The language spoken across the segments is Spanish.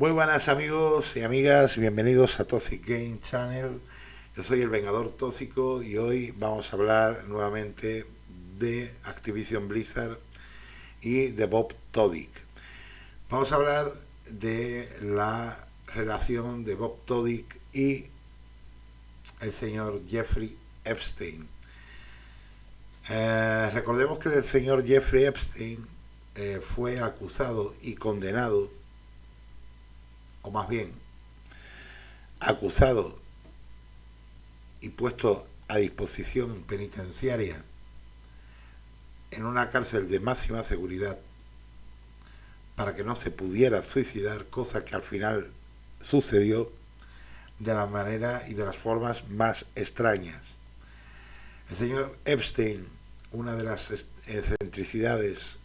Muy buenas amigos y amigas, bienvenidos a Toxic Game Channel. Yo soy el Vengador Tóxico y hoy vamos a hablar nuevamente de Activision Blizzard y de Bob Todick. Vamos a hablar de la relación de Bob Todick y el señor Jeffrey Epstein. Eh, recordemos que el señor Jeffrey Epstein eh, fue acusado y condenado o más bien acusado y puesto a disposición penitenciaria en una cárcel de máxima seguridad para que no se pudiera suicidar, cosa que al final sucedió de la manera y de las formas más extrañas. El señor Epstein, una de las excentricidades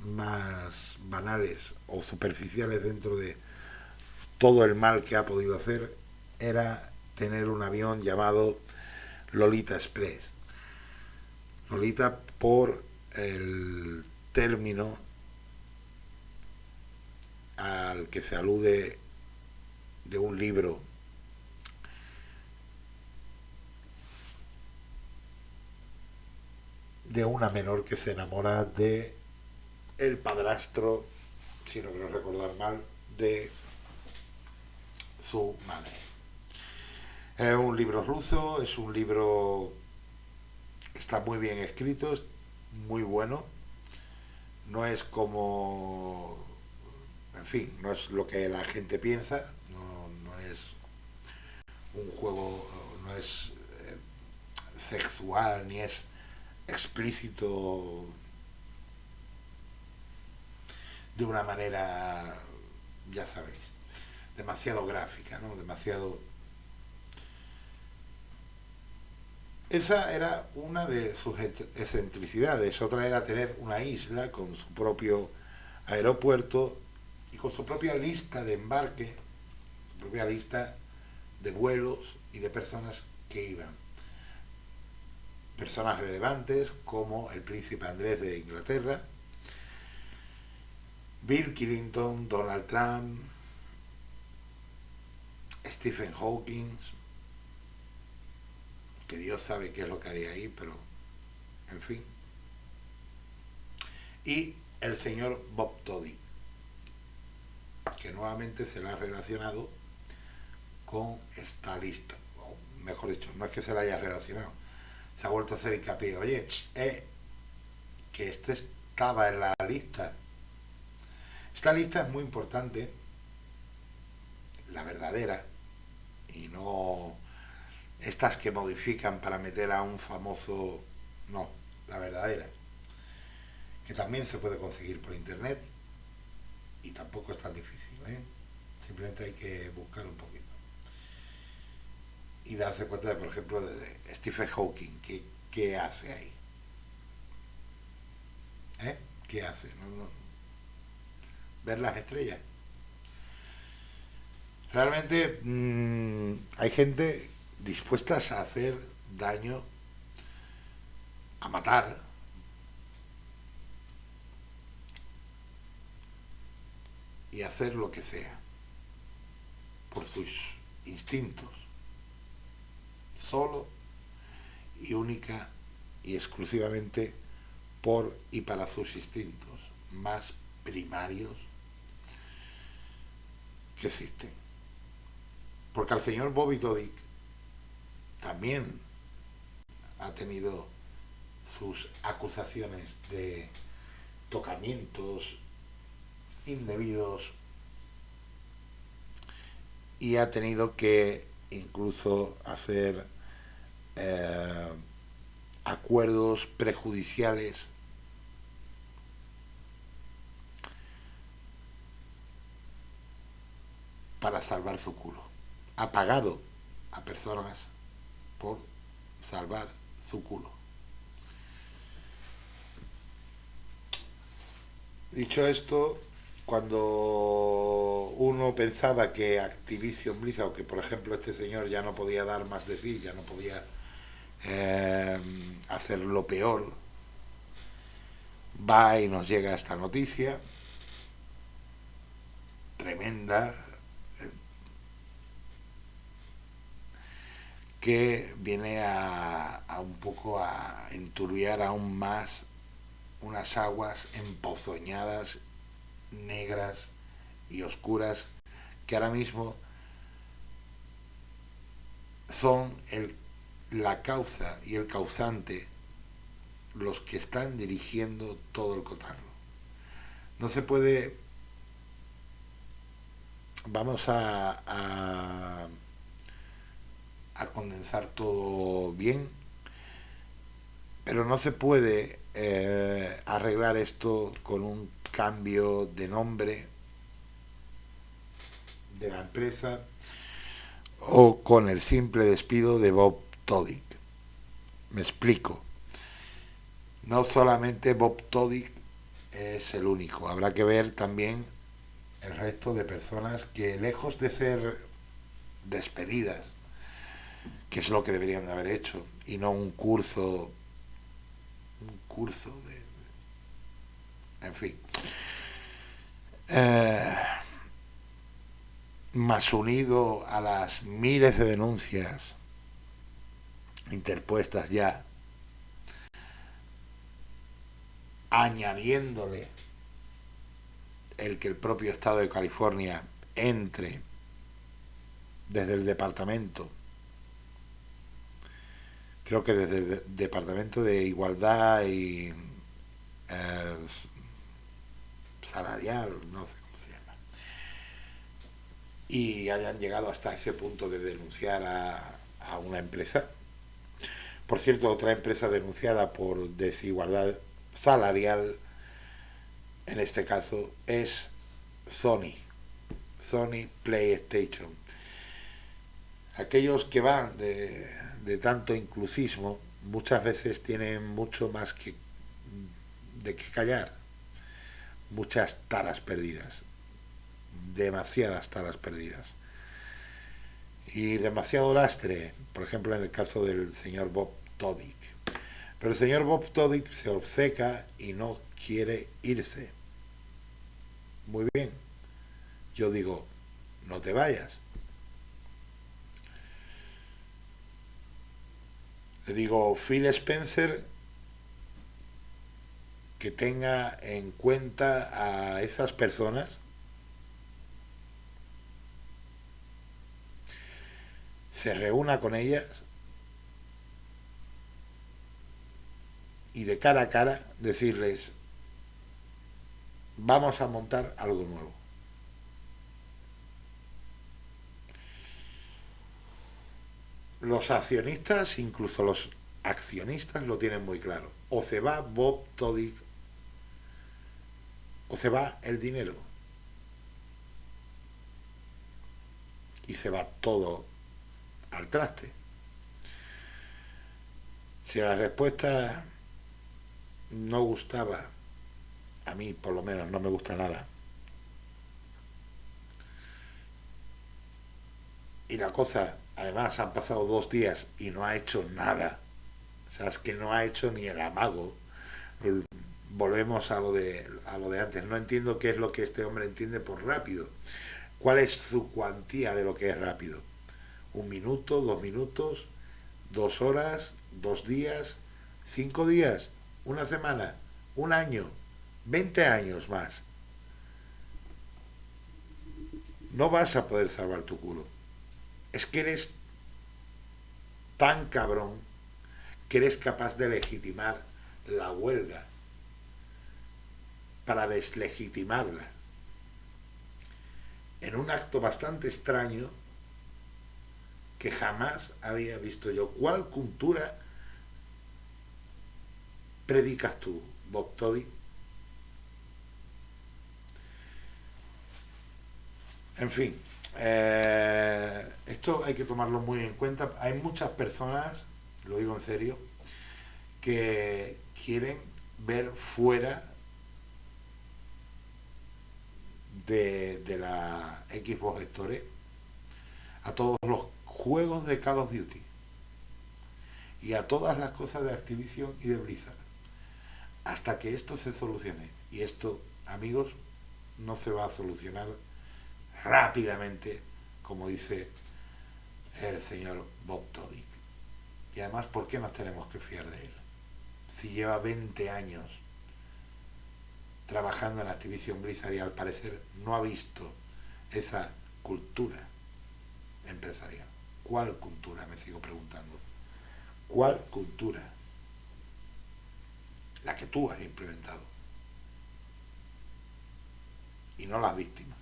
más banales o superficiales dentro de todo el mal que ha podido hacer era tener un avión llamado Lolita Express. Lolita por el término al que se alude de un libro de una menor que se enamora de el padrastro, si no quiero recordar mal, de su madre. Es un libro ruso, es un libro que está muy bien escrito, es muy bueno. No es como, en fin, no es lo que la gente piensa, no, es un juego, no es eh, sexual, ni es explícito de una manera, ya sabéis demasiado gráfica, ¿no? Demasiado... Esa era una de sus excentricidades, otra era tener una isla con su propio aeropuerto y con su propia lista de embarque, su propia lista de vuelos y de personas que iban. Personas relevantes como el príncipe Andrés de Inglaterra, Bill Clinton, Donald Trump, Stephen Hawking, que Dios sabe qué es lo que hay ahí, pero en fin. Y el señor Bob Toddy, que nuevamente se la ha relacionado con esta lista. O mejor dicho, no es que se la haya relacionado, se ha vuelto a hacer hincapié. Oye, eh, que este estaba en la lista. Esta lista es muy importante, la verdadera, y no estas que modifican para meter a un famoso, no, la verdadera, que también se puede conseguir por internet y tampoco es tan difícil, ¿eh? simplemente hay que buscar un poquito y darse cuenta de, por ejemplo, de Stephen Hawking, ¿qué, qué hace ahí? ¿Eh? ¿Qué hace? ¿Ver las estrellas? Realmente mm, hay gente dispuesta a hacer daño, a matar, y hacer lo que sea, por sus instintos, solo y única y exclusivamente por y para sus instintos más primarios que existen. Porque al señor Bobby Dodick también ha tenido sus acusaciones de tocamientos indebidos y ha tenido que incluso hacer eh, acuerdos prejudiciales. Para salvar su culo ha pagado a personas por salvar su culo. Dicho esto, cuando uno pensaba que Activision Blizzard, o que por ejemplo este señor ya no podía dar más de sí, ya no podía eh, hacer lo peor, va y nos llega esta noticia, tremenda que viene a, un poco a enturbiar aún más unas aguas empozoñadas, negras y oscuras que ahora mismo son el, la causa y el causante los que están dirigiendo todo el cotarro. No se puede... Vamos a a condensar todo bien, pero no se puede eh, arreglar esto con un cambio de nombre de la empresa o con el simple despido de Bob Todick. Me explico. No solamente Bob Todick es el único, habrá que ver también el resto de personas que lejos de ser despedidas que es lo que deberían de haber hecho, y no un curso, un curso de, en fin. Eh, más unido a las miles de denuncias interpuestas ya, añadiéndole el que el propio Estado de California entre desde el departamento creo que desde el Departamento de Igualdad y eh, Salarial, no sé cómo se llama, y hayan llegado hasta ese punto de denunciar a, a una empresa. Por cierto, otra empresa denunciada por desigualdad salarial, en este caso, es Sony, Sony PlayStation. Aquellos que van de de tanto inclusismo muchas veces tienen mucho más que de que callar. Muchas taras perdidas. Demasiadas taras perdidas. Y demasiado lastre por ejemplo en el caso del señor Bob Todick pero el señor Bob Todick se obceca y no quiere irse. Muy bien. Yo digo no te vayas Le digo, Phil Spencer, que tenga en cuenta a esas personas se reúna con ellas y de cara a cara decirles vamos a montar algo nuevo. Los accionistas, incluso los accionistas, lo tienen muy claro. O se va Bob Todick, o se va el dinero. Y se va todo al traste. Si la respuesta no gustaba, a mí por lo menos no me gusta nada, y la cosa además han pasado dos días y no ha hecho nada. O sea, es que no ha hecho ni el amago. Volvemos a lo, de, a lo de antes. No entiendo qué es lo que este hombre entiende por rápido. ¿Cuál es su cuantía de lo que es rápido? ¿Un minuto, dos minutos, dos horas, dos días, cinco días, una semana, un año, veinte años más? No vas a poder salvar tu culo es que eres tan cabrón que eres capaz de legitimar la huelga para deslegitimarla. En un acto bastante extraño que jamás había visto yo. ¿Cuál cultura predicas tú, Bob Toddy? En fin, eh, esto hay que tomarlo muy en cuenta. Hay muchas personas, lo digo en serio, que quieren ver fuera de, la Xbox Store a todos los juegos de Call of Duty y a todas las cosas de Activision y de Blizzard hasta que esto se solucione y esto amigos no se va a solucionar rápidamente, como dice el señor Bob Todick. Y además, ¿por qué nos tenemos que fiar de él? Si lleva 20 años trabajando en Activision Blizzard y al parecer no ha visto esa cultura empresarial. ¿Cuál cultura? Me sigo preguntando. ¿Cuál cultura? La que tú has implementado. Y no las víctimas.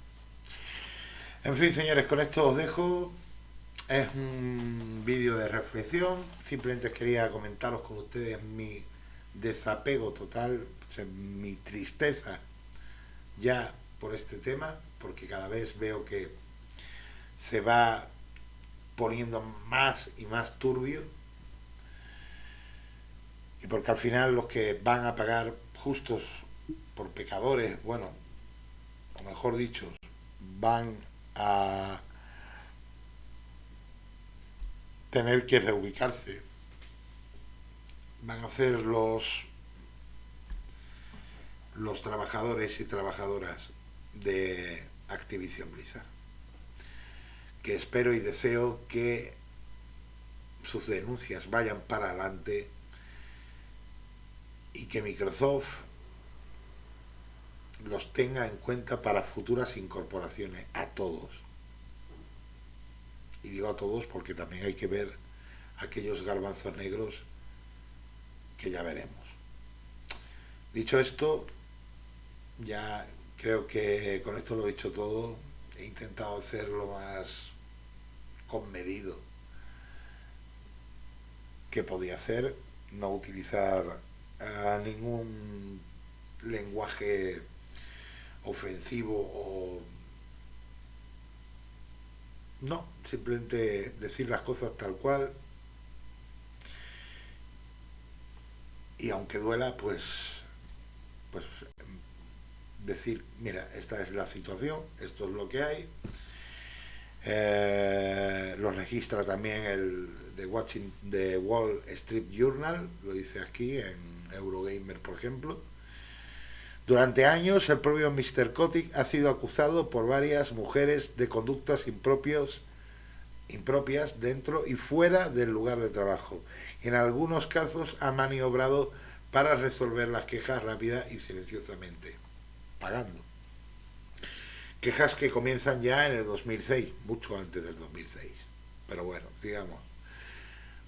En fin, señores, con esto os dejo. Es un vídeo de reflexión. Simplemente quería comentaros con ustedes mi desapego total, mi tristeza ya por este tema, porque cada vez veo que se va poniendo más y más turbio y porque al final los que van a pagar justos por pecadores, bueno, o mejor dicho, van a tener que reubicarse, van a ser los, los trabajadores y trabajadoras de Activision Blizzard que espero y deseo que sus denuncias vayan para adelante y que Microsoft los tenga en cuenta para futuras incorporaciones a todos. Y digo a todos porque también hay que ver aquellos garbanzos negros que ya veremos. Dicho esto, ya creo que con esto lo he dicho todo. He intentado ser lo más conmedido que podía hacer, no utilizar ningún lenguaje ofensivo o no, simplemente decir las cosas tal cual y aunque duela, pues pues decir, mira, esta es la situación, esto es lo que hay, eh, lo registra también el de Watching the Wall Street Journal, lo dice aquí en Eurogamer, por ejemplo. Durante años, el propio Mr. Kotick ha sido acusado por varias mujeres de conductas impropias dentro y fuera del lugar de trabajo. En algunos casos ha maniobrado para resolver las quejas rápida y silenciosamente, pagando. Quejas que comienzan ya en el 2006, mucho antes del 2006. Pero bueno, sigamos.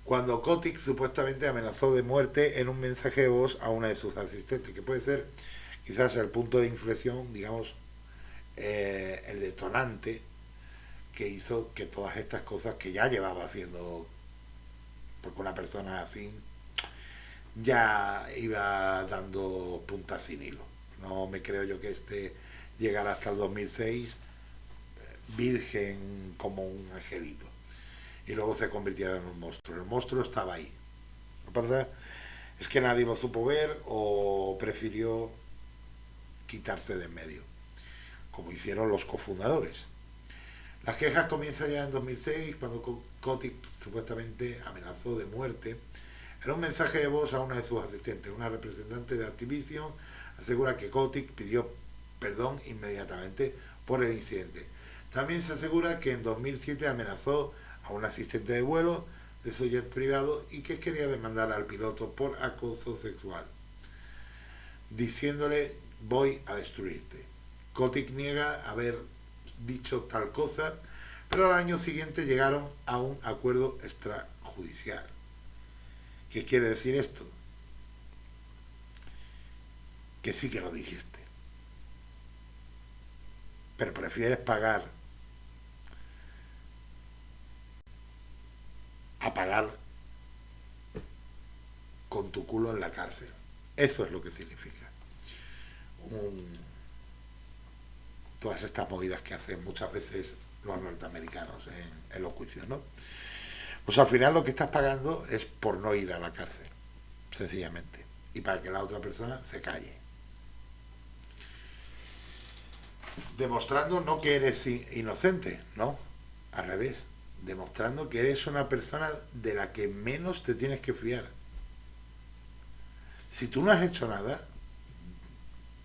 Cuando Kotick supuestamente amenazó de muerte en un mensaje de voz a una de sus asistentes, que puede ser quizás el punto de inflexión, digamos, eh, el detonante que hizo que todas estas cosas que ya llevaba haciendo, porque una persona así ya iba dando puntas sin hilo. No me creo yo que este llegar hasta el 2006 virgen como un angelito y luego se convirtiera en un monstruo. El monstruo estaba ahí. Lo que pasa es que nadie lo supo ver o prefirió quitarse de en medio, como hicieron los cofundadores. Las quejas comienzan ya en 2006, cuando Kotick supuestamente amenazó de muerte. En un mensaje de voz a una de sus asistentes, una representante de Activision, asegura que Kotick pidió perdón inmediatamente por el incidente. También se asegura que en 2007 amenazó a un asistente de vuelo de su jet privado y que quería demandar al piloto por acoso sexual, diciéndole voy a destruirte. Kotick niega haber dicho tal cosa, pero al año siguiente llegaron a un acuerdo extrajudicial. ¿Qué quiere decir esto? Que sí que lo dijiste pero prefieres pagar a pagar con tu culo en la cárcel. Eso es lo que significa. Todas estas movidas que hacen muchas veces los norteamericanos en, en los juicios, ¿no? Pues al final lo que estás pagando es por no ir a la cárcel, sencillamente, y para que la otra persona se calle. demostrando no que eres inocente, no, al revés, demostrando que eres una persona de la que menos te tienes que fiar. Si tú no has hecho nada,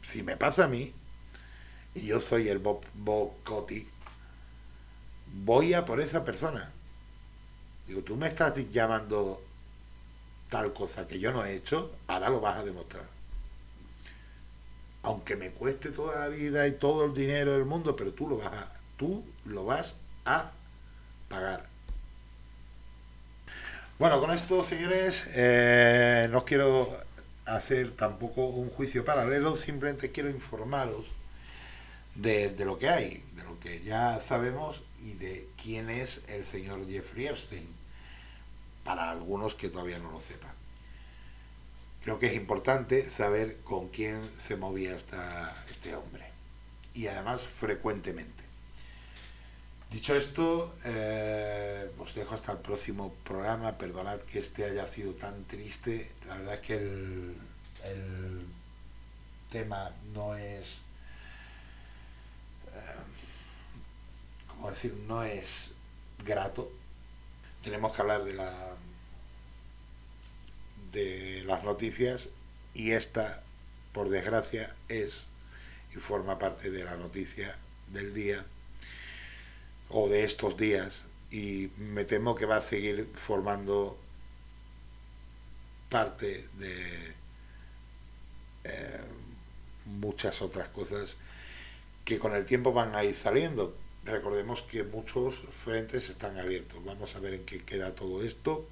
si me pasa a mí, y yo soy el Bob, Bob voy a por esa persona. Digo, tú me estás llamando tal cosa que yo no he hecho, ahora lo vas a demostrar. Aunque me cueste toda la vida y todo el dinero del mundo, pero tú lo vas a, tú lo vas a pagar. Bueno, con esto, señores, eh, no quiero hacer tampoco un juicio paralelo, simplemente quiero informaros de, lo que hay, de lo que ya sabemos y de quién es el señor Jeffrey Epstein, para algunos que todavía no lo sepan. Creo que es importante saber con quién se movía esta, este hombre, y además frecuentemente. Dicho esto, eh, os dejo hasta el próximo programa. Perdonad que este haya sido tan triste. La verdad es que el, el tema no es, eh, ¿cómo decir? No es grato. Tenemos que hablar de la de las noticias y esta, por desgracia, es y forma parte de la noticia del día o de estos días y me temo que va a seguir formando parte de eh, muchas otras cosas que con el tiempo van a ir saliendo. Recordemos que muchos frentes están abiertos. Vamos a ver en qué queda todo esto.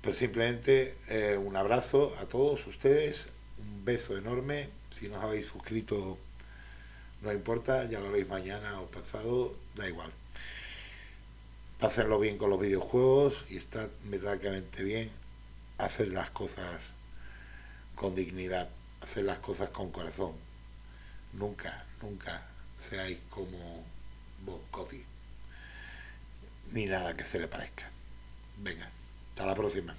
Pero simplemente eh, un abrazo a todos ustedes, un beso enorme. Si no os habéis suscrito no importa, ya lo haréis mañana o pasado, da igual. Pásenlo bien con los videojuegos y estad metálicamente bien. Hacer las cosas con dignidad, hacer las cosas con corazón. Nunca, nunca seáis como Bob Cody, ni nada que se le parezca. Venga, hasta la próxima.